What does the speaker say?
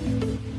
Bye.